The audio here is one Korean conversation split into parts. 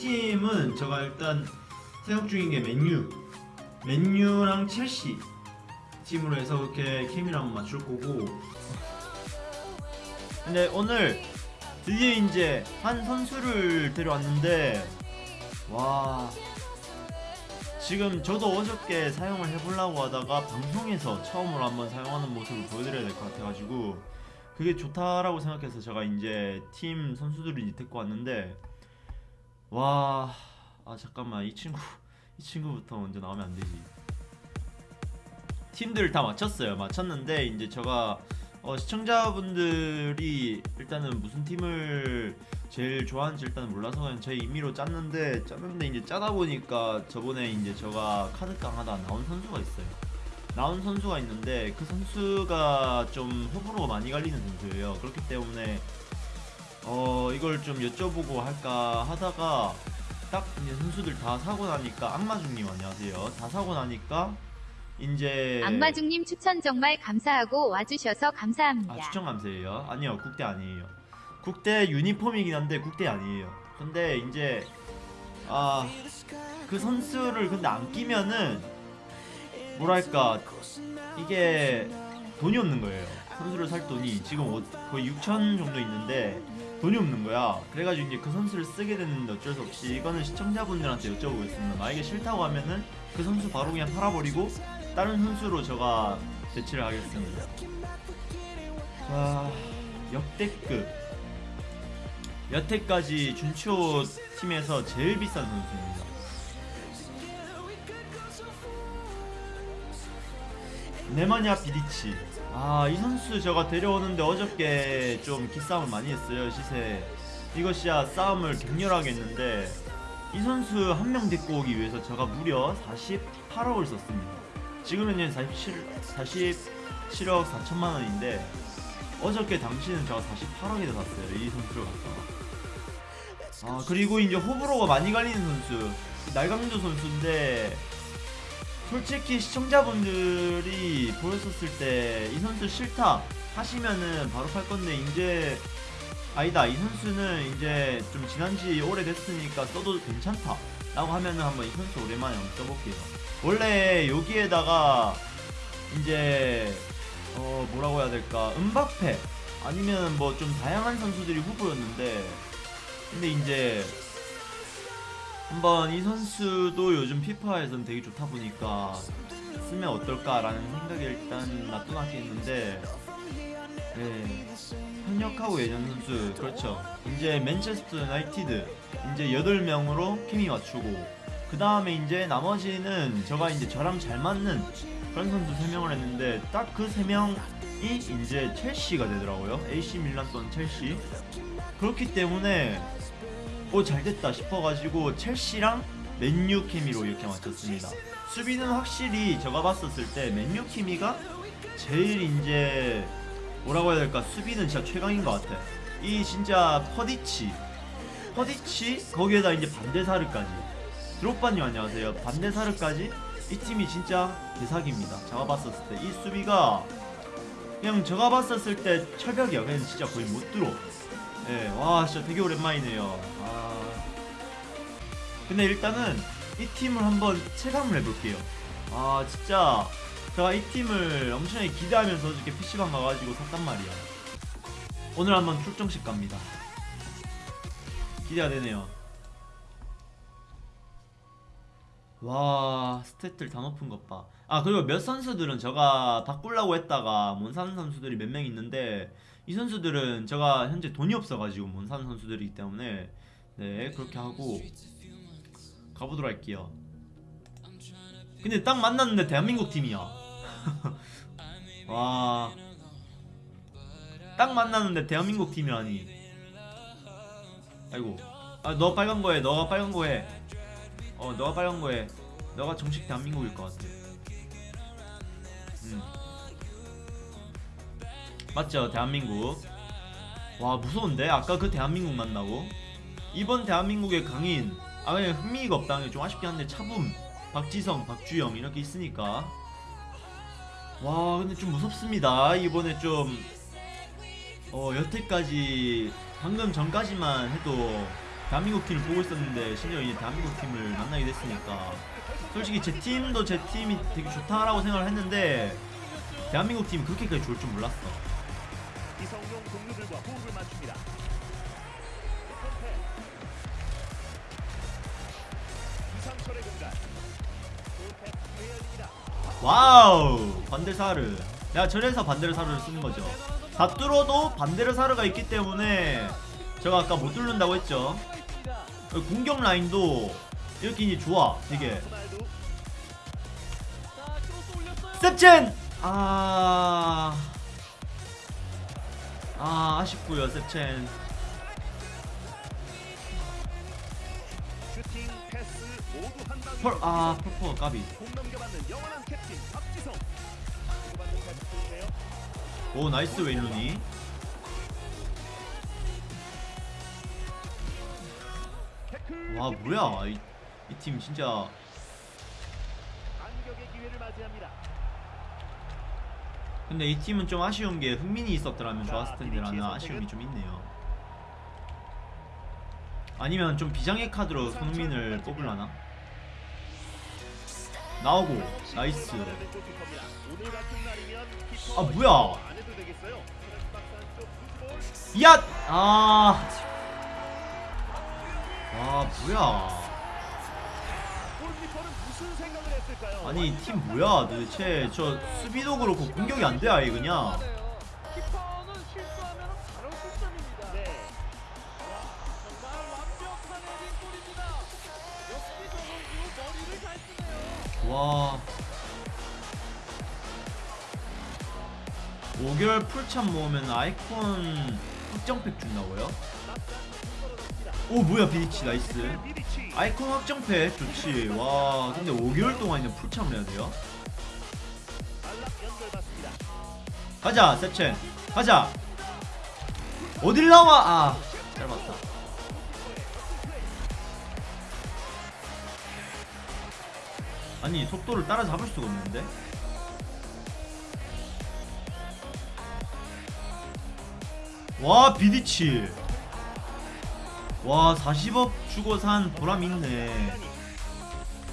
팀은 제가 일단 생각 중인 게 맨유, 맨유랑 첼시 팀으로 해서 그렇게 케미를 한번 맞출 거고. 근데 오늘 드디어 이제 한 선수를 데려왔는데 와 지금 저도 어저께 사용을 해보려고 하다가 방송에서 처음으로 한번 사용하는 모습을 보여드려야 될 것 같아가지고 그게 좋다라고 생각해서 제가 이제 팀 선수들을 이제 데리고 왔는데 와 아 잠깐만 이 친구 이 친구부터 먼저 나오면 안 되지 팀들 다 맞췄어요 맞췄는데 이제 제가 어, 시청자분들이 일단은 무슨 팀을 제일 좋아하는지 일단 몰라서 그냥 제 임의로 짰는데 짰는데 이제 짜다 보니까 저번에 이제 제가 카드깡 하다 나온 선수가 있어요. 나온 선수가 있는데 그 선수가 좀 호불호가 많이 갈리는 선수예요. 그렇기 때문에 어 이걸 좀 여쭤보고 할까 하다가 딱 이제 선수들 다 사고 나니까 악마중님 안녕하세요. 다 사고 나니까 이제 악마중님 추천 정말 감사하고 와주셔서 감사합니다. 아 추천 감사해요. 아니요 국대 아니에요. 국대 유니폼이긴 한데 국대 아니에요. 근데 이제 아 그 선수를 근데 안 끼면은 뭐랄까 이게 돈이 없는 거예요. 선수를 살 돈이 지금 어- 거의 6천 정도 있는데 돈이 없는 거야. 그래가지고 이제 그 선수를 쓰게 됐는데 어쩔 수 없이 이거는 시청자분들한테 여쭤보겠습니다. 만약에 싫다고 하면은 그 선수 바로 그냥 팔아버리고 다른 선수로 제가 대치를 하겠습니다. 자, 역대급. 여태까지 준치호 팀에서 제일 비싼 선수입니다. 네마냐 비디치. 아, 이 선수 제가 데려오는데 어저께 좀 기싸움을 많이 했어요, 시세. 이것이야 싸움을 격렬하게 했는데 이 선수 한 명 데리고 오기 위해서 제가 무려 48억을 썼습니다. 지금은 이제 47, 47억 4천만 원인데 어저께 당시는 제가 48억에 샀어요 이 선수를 갖다가 아 그리고 이제 호불호가 많이 갈리는 선수 날강조 선수인데 솔직히 시청자분들이 보였었을 때 이 선수 싫다 하시면은 바로 팔 건데 이제 아니다 이 선수는 이제 좀 지난지 오래됐으니까 써도 괜찮다 라고 하면은 한번 이 선수 오랜만에 한번 써볼게요. 원래 여기에다가 이제 어 뭐라고 해야 될까? 은바페 아니면 뭐 좀 다양한 선수들이 후보였는데 근데 이제 한번 이 선수도 요즘 피파에선 되게 좋다 보니까 쓰면 어떨까라는 생각이 일단 했는데 네. 현역하고 예전 선수 그렇죠. 이제 맨체스터 유나이티드 이제 8명으로 케미 맞추고 그 다음에 이제 나머지는 제가 이제 저랑 잘 맞는 그런 선수 3명을 했는데 딱 그 3명이 이제 첼시가 되더라고요. AC 밀란 또는 첼시. 그렇기 때문에 오 잘됐다 싶어가지고 첼시랑 맨유 케미로 이렇게 맞췄습니다. 수비는 확실히 제가 봤었을 때 맨유 케미가 제일 이제 뭐라고 해야 될까? 수비는 진짜 최강인 것 같아 이 진짜 퍼디치 퍼디치 거기에다 이제 반대사르까지 드롭바님 안녕하세요. 반대사르까지 이 팀이 진짜 대사기입니다. 제가 봤었을 때 이 수비가 그냥 제가 봤었을 때 철벽이야. 그냥 진짜 거의 못 들어. 예, 와 진짜 되게 오랜만이네요. 아 근데 일단은 이 팀을 한번 체감을 해볼게요. 아 진짜 제가 이 팀을 엄청나게 기대하면서 이렇게 PC방 가가지고 샀단 말이야. 오늘 한번 출정식 갑니다. 기대가 되네요. 와 스탯들 다 높은 것 봐. 아 그리고 몇 선수들은 제가 바꾸려고 했다가 못 사는 선수들이 몇 명 있는데 이 선수들은 제가 현재 돈이 없어가지고 못 사는 선수들이기 때문에 네 그렇게 하고 가보도록 할게요 근데 딱 만났는데 대한민국 팀이야 와. 딱 만났는데 대한민국 팀이라니. 아이고. 아, 너 빨간 거 해. 너가 빨간 거 해. 어, 너가 빨간 거 해. 너가 정식 대한민국일 것 같아. 음. 맞죠? 대한민국. 와, 무서운데? 아까 그 대한민국 만나고. 이번 대한민국의 강인. 아, 그냥 흥미가 없다는 게 좀 아쉽긴 한데, 차붐, 박지성, 박주영 이렇게 있으니까. 와 근데 좀 무섭습니다 이번에 좀 어, 여태까지 방금 전까지만 해도 대한민국 팀을 보고 있었는데 심지어 이제 대한민국 팀을 만나게 됐으니까 솔직히 제 팀도 제 팀이 되게 좋다라고 생각을 했는데 대한민국 팀이 그렇게까지 좋을 줄 몰랐어. 이성용 동료들과 호흡을 맞춥니다. 와우 반데사르. 야 저래서 반데사르를 쓰는 거죠. 다 뚫어도 반데사르가 있기 때문에 제가 아까 못 뚫는다고 했죠. 공격 라인도 이렇게 이제 좋아 호날두 셉첸! 아... 아 아쉽고요 셉첸 펄, 아 펄퍼 까비. 오 나이스 웨일루니 와 뭐야 이팀 진짜. 근데 이 팀은 좀 아쉬운 게 흥민이 있었더라면 좋았을 텐데라는 아쉬움이 좀 있네요. 아니면 좀 비장의 카드로 손흥민을 뽑으려나? 나오고 nice. 아, 뭐야? 야! 아. 아 뭐야? 아니 이팀 뭐야 도대체 저 수비도 그렇고 공격이 안돼 아예 그냥. 와. 5개월 풀참 모으면 아이콘 확정팩 준다고요? 오 뭐야 비디치 nice. 아이콘 확정팩 좋지 와 근데 5개월 동안 그냥 풀참을 해야 돼요? 가자 세첸 가자 어딜 나와 아 짧았다 아니 속도를 따라잡을 수가 없는데. 와 비디치. 와 40억 주고 산 보람 있네.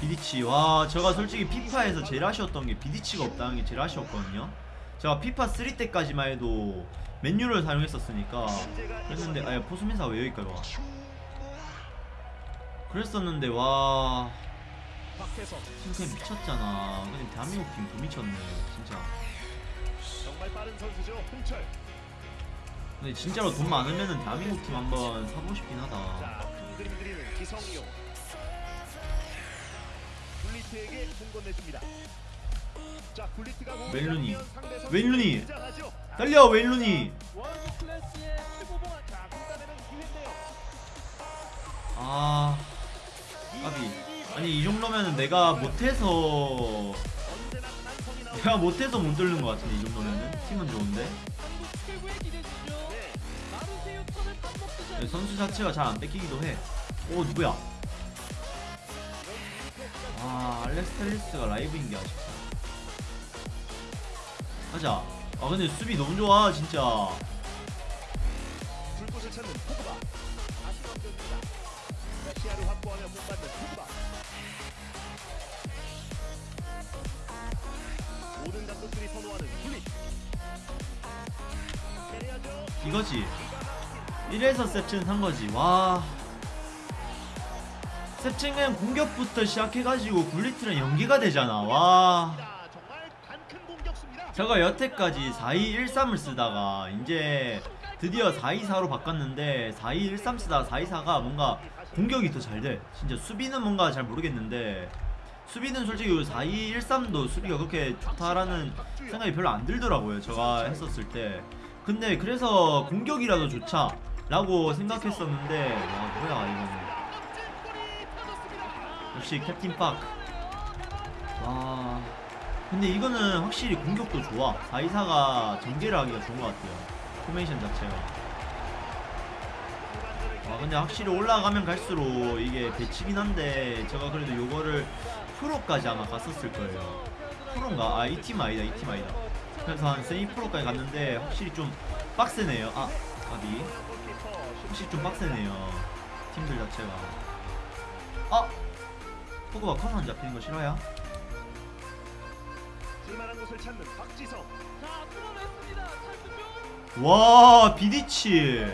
비디치. 와 제가 솔직히 피파에서 제일 아쉬웠던 게 비디치가 없다는 게 제일 아쉬웠거든요. 제가 피파 3 때까지만 해도 맨유를 사용했었으니까 그랬는데 아야 포수민사가 왜 여기까지 와? 그랬었는데 와 팀 미쳤잖아 근데 대한민국 팀 더 미쳤네 진짜 정말 빠른 선수죠. 홍철. 근데 진짜로 돈 많으면은 대한민국 팀 한번 사보고 싶긴 하다 자, 큰 그림 그리는 기성용. 굴리트에게 공 건네줍니다. 자, 굴리트가 멜루니. 등장하죠. 달려 기회인데요. 아 까비 아니 이 정도면은 내가 못해서 내가 못해서 못 뚫는 것 같은데 이 정도면은? 팀은 좋은데? 선수 자체가 잘 안 뺏기기도 해오 누구야? 아 알렉스 텔리스가 라이브인 게 아쉽다. 가자. 아 근데 수비 너무 좋아 진짜. 불꽃을 찾는 이거지 이래서 셉친 산 거지 와 그냥 공격부터 시작해가지고 굴리트랑 연계가 되잖아 와. 제가 여태까지 4213을 쓰다가 이제 드디어 424로 바꿨는데 4213 쓰다가 424가 뭔가 공격이 더 잘 돼. 진짜 수비는 뭔가 잘 모르겠는데 수비는 솔직히 4213도 수비가 그렇게 좋다라는 생각이 별로 안 들더라고요. 제가 했었을 때. 근데 그래서 공격이라도 좋자 라고 생각했었는데 와 뭐야 이거는. 역시 캡틴 파크. 와. 근데 이거는 확실히 공격도 좋아. 424가 전개를 하기가 좋은 것 같아요. 포메이션 자체가. 아 근데 확실히 올라가면 갈수록 이게 배치긴 한데 제가 그래도 요거를 프로까지 아마 갔었을 거예요. 프로인가? 아 이 팀 아니다 이 팀 아니다 그래서 한 세미 프로까지 갔는데 확실히 좀 빡세네요. 아 아비. 확실히 좀 빡세네요. 팀들 자체가. 아! 포그가 커먼 잡히는 거. 찰스병. 와 비디치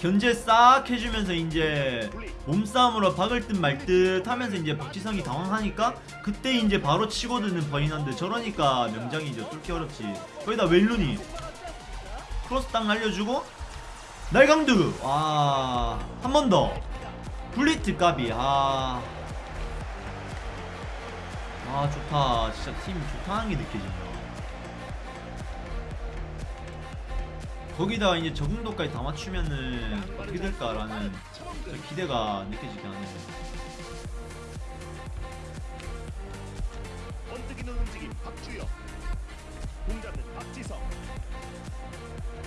견제 싹 해주면서 이제. 몸싸움으로 박을 듯 말 듯 하면서 이제 박지성이 당황하니까 그때 이제 바로 치고드는 버인한데 저러니까 명장이죠. 뚫기 어렵지. 거기다 웰룬이 크로스 딱 날려주고 날강두! 와한 번 더. 블리트 까비. 아. 아 좋다. 진짜 팀 좋다는 게 느껴진다 거기다 이제 적응도까지 다 맞추면은 어떻게 될까라는 저 기대가 느껴지긴 하네요 번뜩이는 움직임 박주영. 공 잡는 박지성.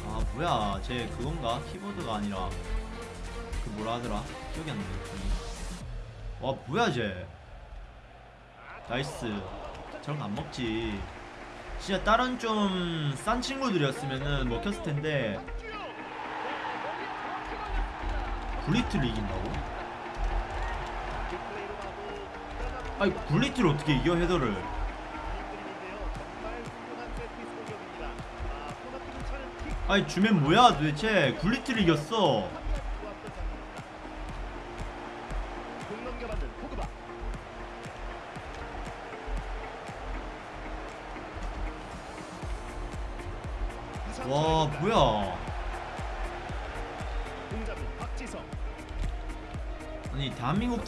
아 뭐야 쟤 그건가? 키보드가 아니라 그 뭐라 하더라? 기억이 안 나네 와 뭐야 쟤 nice 저런 거 안 먹지 진짜 다른 좀 싼 친구들이었으면은 먹혔을 텐데 박주영. 굴리트를 이긴다고? 아니 굴리트를 어떻게 이겨 헤더를. 아니 주면 뭐야 도대체 굴리트를 이겼어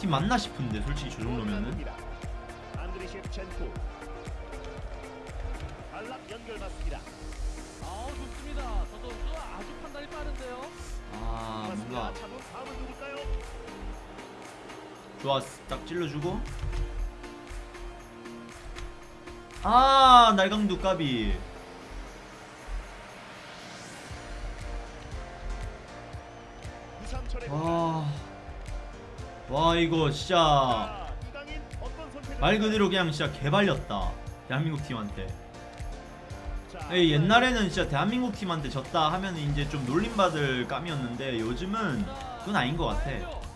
팀 맞나 싶은데 솔직히 저 정도면은. 아. 아 뭔가? 좋아 딱 찔러주고 아 날강두 까비 이거 진짜 말 그대로 그냥 진짜 개발렸다 대한민국 팀한테. 자, 에이, 옛날에는 진짜 대한민국 팀한테 졌다 하면 이제 좀 놀림받을 감이었는데 요즘은 자, 그건 아닌 것 같아. 헤딩이죠.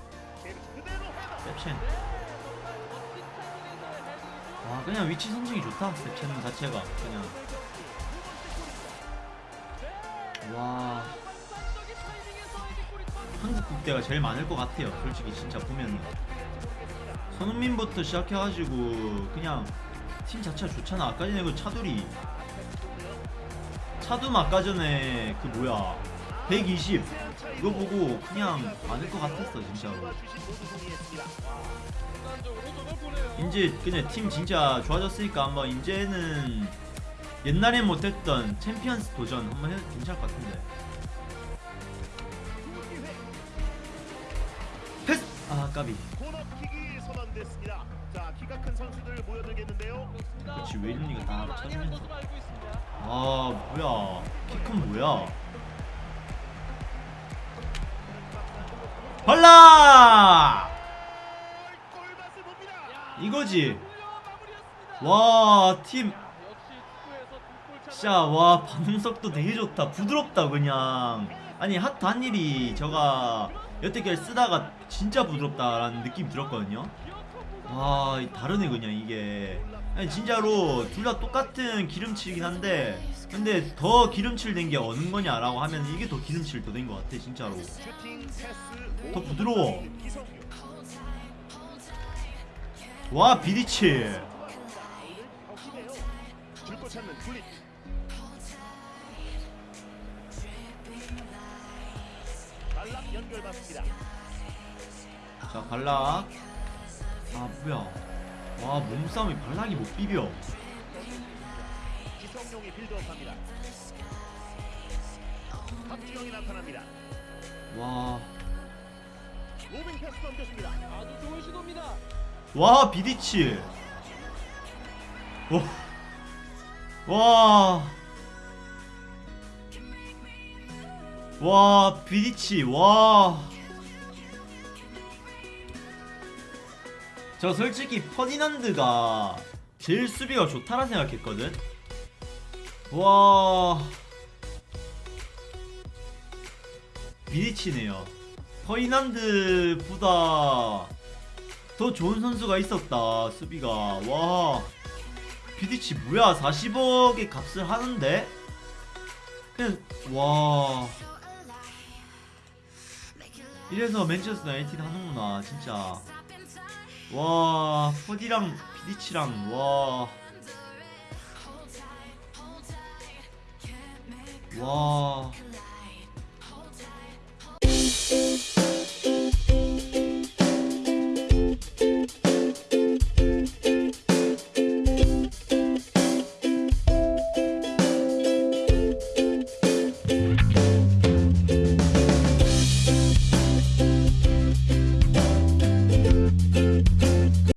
와 그냥 위치 선정이 좋다 셉첸 자체가. 그냥. 와 한국 국대가 제일 많을 것 같아요. 솔직히 진짜 보면은. 손흥민부터 시작해가지고 그냥 팀 자체가 좋잖아. 아까 전에 그 차두리. 차둠 아까 전에 그 뭐야. 120 이거 보고 그냥 많을 것 같았어 진짜로. 이제 그냥 팀 진짜 좋아졌으니까 한번 이제는 옛날에 못했던 챔피언스 도전 한번 해도 괜찮을 것 같은데 아 까비. 코너킥이 선언됐습니다. 자, 키가 큰 선수들 모여들겠는데요. 그렇지, 웨일리가 다 있습니다. 아 뭐야. 키 큰 뭐야? 발라! 이거지. 와팀. 진짜 와 반응속도 되게 좋다. 부드럽다 그냥. 아니 핫 단일이 저가 여태까지 쓰다가 진짜 부드럽다라는 느낌이 들었거든요. 와 다르네 그냥 이게. 아니 진짜로 둘 다 똑같은 기름칠이긴 한데 근데 더 기름칠 된 게 어느 거냐라고 하면 이게 더 기름칠 더 된 것 같아 진짜로. 더 부드러워. 와 비디치 연결 맞습니다. 자 발락 아 뭐야 와 몸싸움이 발락이 못 비벼 기성용이 빌드업합니다. 박주영이 나타납니다. 와 로빙 패스 넘겨줍니다. 아주 좋은 시도입니다. 와 비디치 와. 와. 와 비디치 와. 저 솔직히 퍼디난드가 제일 수비가 좋다라 생각했거든. 와. 비디치네요. 퍼이난드보다 더 좋은 선수가 있었다 수비가 와 비디치 뭐야 40억의 값을 하는데 그냥 와 이래서 맨체스터 나이티드 하는구나 진짜 와 푸디랑 비디치랑 와 와.